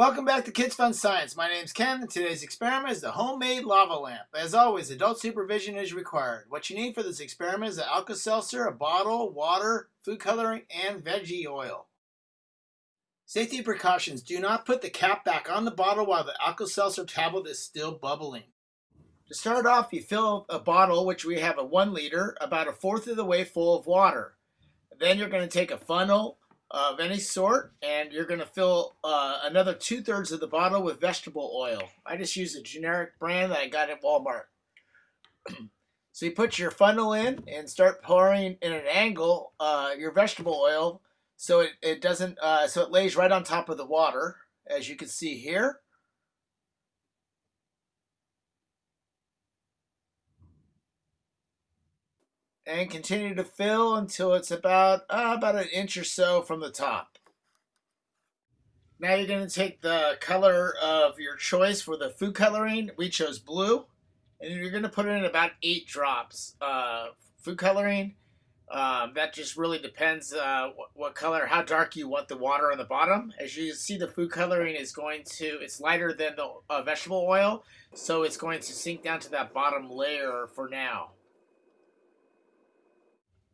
Welcome back to Kids Fun Science. My name's Ken, and today's experiment is the homemade lava lamp. As always, adult supervision is required. What you need for this experiment is an Alka-Seltzer, a bottle, water, food coloring, and veggie oil. Safety precautions. Do not put the cap back on the bottle while the Alka-Seltzer tablet is still bubbling. To start off, you fill a bottle, which we have a one liter, about a fourth of the way full of water. Then you're going to take a funnel of any sort, and you're going to fill uh, another two thirds of the bottle with vegetable oil. I just use a generic brand that I got at Walmart. so you put your funnel in and start pouring in an angle uh, your vegetable oil so it, it doesn't uh, so it lays right on top of the water as you can see here. And continue to fill until it's about uh, about an inch or so from the top. Now you're going to take the color of your choice for the food coloring. We chose blue. And you're going to put in about eight drops. Uh, food coloring, um, that just really depends uh, what, what, color, how dark you want the water on the bottom. As you see, the food coloring is going to, it's lighter than the uh, vegetable oil. So it's going to sink down to that bottom layer for now.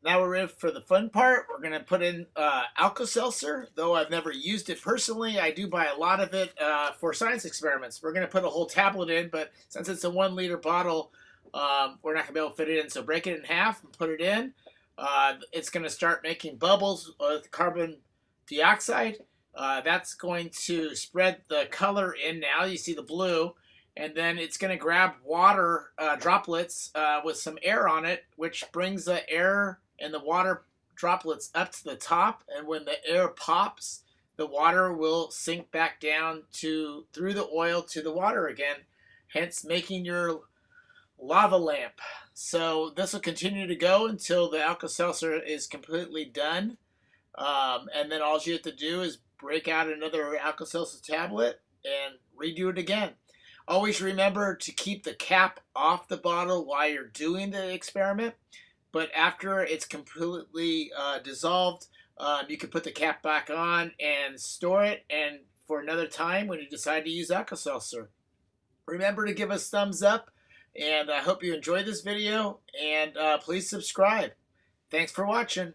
Now we're in for the fun part. We're going to put in uh, Alka-Seltzer. Though I've never used it personally, I do buy a lot of it uh, for science experiments. We're going to put a whole tablet in, but since it's a one liter bottle, um, we're not going to be able to fit it in. So break it in half and put it in. Uh, it's going to start making bubbles with carbon dioxide. Uh, that's going to spread the color in now. You see the blue and then it's going to grab water uh, droplets uh, with some air on it, which brings the air and the water droplets up to the top and when the air pops the water will sink back down to through the oil to the water again hence making your lava lamp. So this will continue to go until the Alka-Seltzer is completely done. Um, and then all you have to do is break out another Alka-Seltzer tablet and redo it again. Always remember to keep the cap off the bottle while you're doing the experiment but after it's completely uh, dissolved, um, you can put the cap back on and store it and for another time when you decide to use Alka-Seltzer. Remember to give us thumbs up and I hope you enjoyed this video and uh, please subscribe. Thanks for watching.